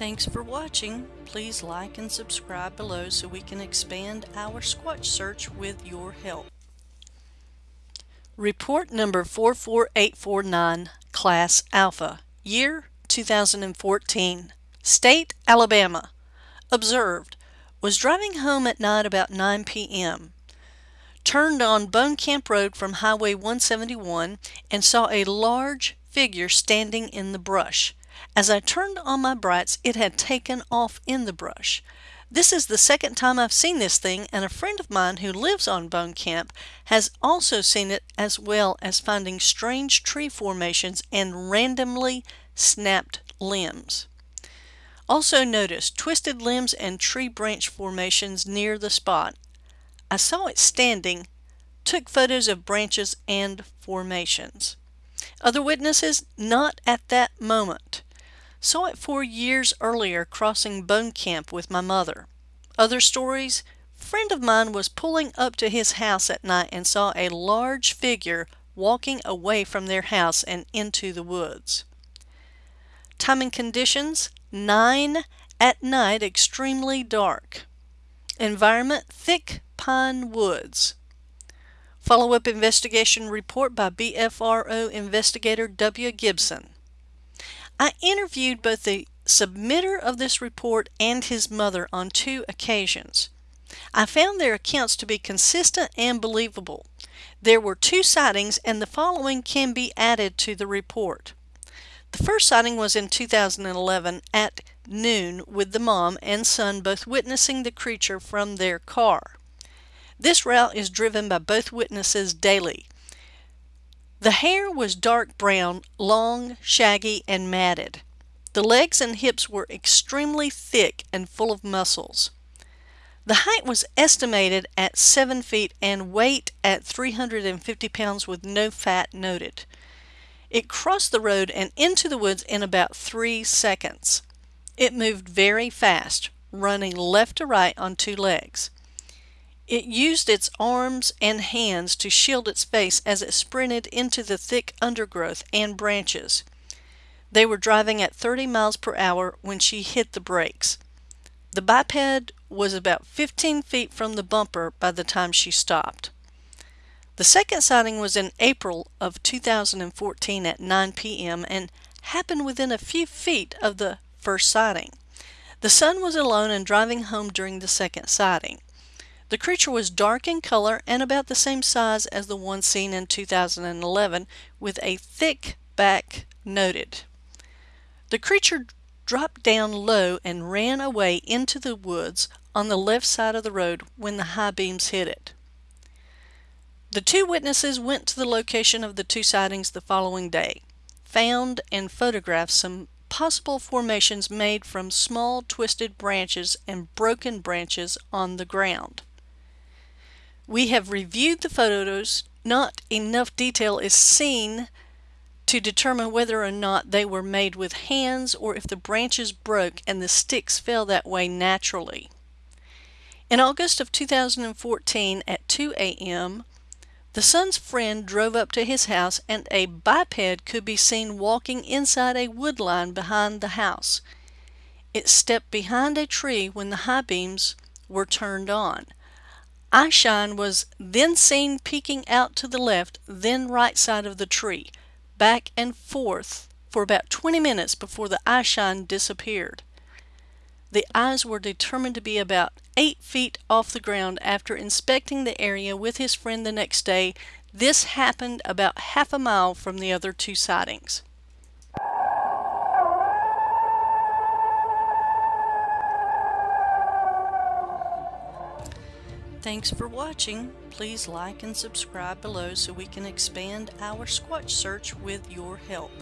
Thanks for watching. Please like and subscribe below so we can expand our Squatch search with your help. Report number 44849, Class Alpha, Year 2014, State Alabama. Observed, was driving home at night about 9 p.m. Turned on Bone Camp Road from Highway 171 and saw a large figure standing in the brush. As I turned on my brights, it had taken off in the brush. This is the second time I've seen this thing, and a friend of mine who lives on Bone Camp has also seen it as well as finding strange tree formations and randomly snapped limbs. Also noticed twisted limbs and tree branch formations near the spot. I saw it standing, took photos of branches and formations. Other witnesses, not at that moment. Saw it four years earlier crossing Bone Camp with my mother. Other stories, friend of mine was pulling up to his house at night and saw a large figure walking away from their house and into the woods. Time and conditions, 9 at night, extremely dark. Environment, thick pine woods. Follow-up investigation report by BFRO investigator W. Gibson. I interviewed both the submitter of this report and his mother on two occasions. I found their accounts to be consistent and believable. There were two sightings and the following can be added to the report. The first sighting was in 2011 at noon with the mom and son both witnessing the creature from their car. This route is driven by both witnesses daily. The hair was dark brown, long, shaggy, and matted. The legs and hips were extremely thick and full of muscles. The height was estimated at 7 feet and weight at 350 pounds with no fat noted. It crossed the road and into the woods in about three seconds. It moved very fast, running left to right on two legs. It used its arms and hands to shield its face as it sprinted into the thick undergrowth and branches. They were driving at 30 miles per hour when she hit the brakes. The biped was about 15 feet from the bumper by the time she stopped. The second sighting was in April of 2014 at 9 p.m. and happened within a few feet of the first sighting. The son was alone and driving home during the second sighting. The creature was dark in color and about the same size as the one seen in 2011 with a thick back noted. The creature dropped down low and ran away into the woods on the left side of the road when the high beams hit it. The two witnesses went to the location of the two sightings the following day, found and photographed some possible formations made from small twisted branches and broken branches on the ground. We have reviewed the photos. Not enough detail is seen to determine whether or not they were made with hands or if the branches broke and the sticks fell that way naturally. In August of 2014 at 2 a.m., the son's friend drove up to his house and a biped could be seen walking inside a wood line behind the house. It stepped behind a tree when the high beams were turned on. Eyeshine was then seen peeking out to the left, then right side of the tree, back and forth for about 20 minutes before the eyeshine disappeared. The eyes were determined to be about 8 feet off the ground after inspecting the area with his friend the next day. This happened about half a mile from the other two sightings. Thanks for watching. Please like and subscribe below so we can expand our Squatch search with your help.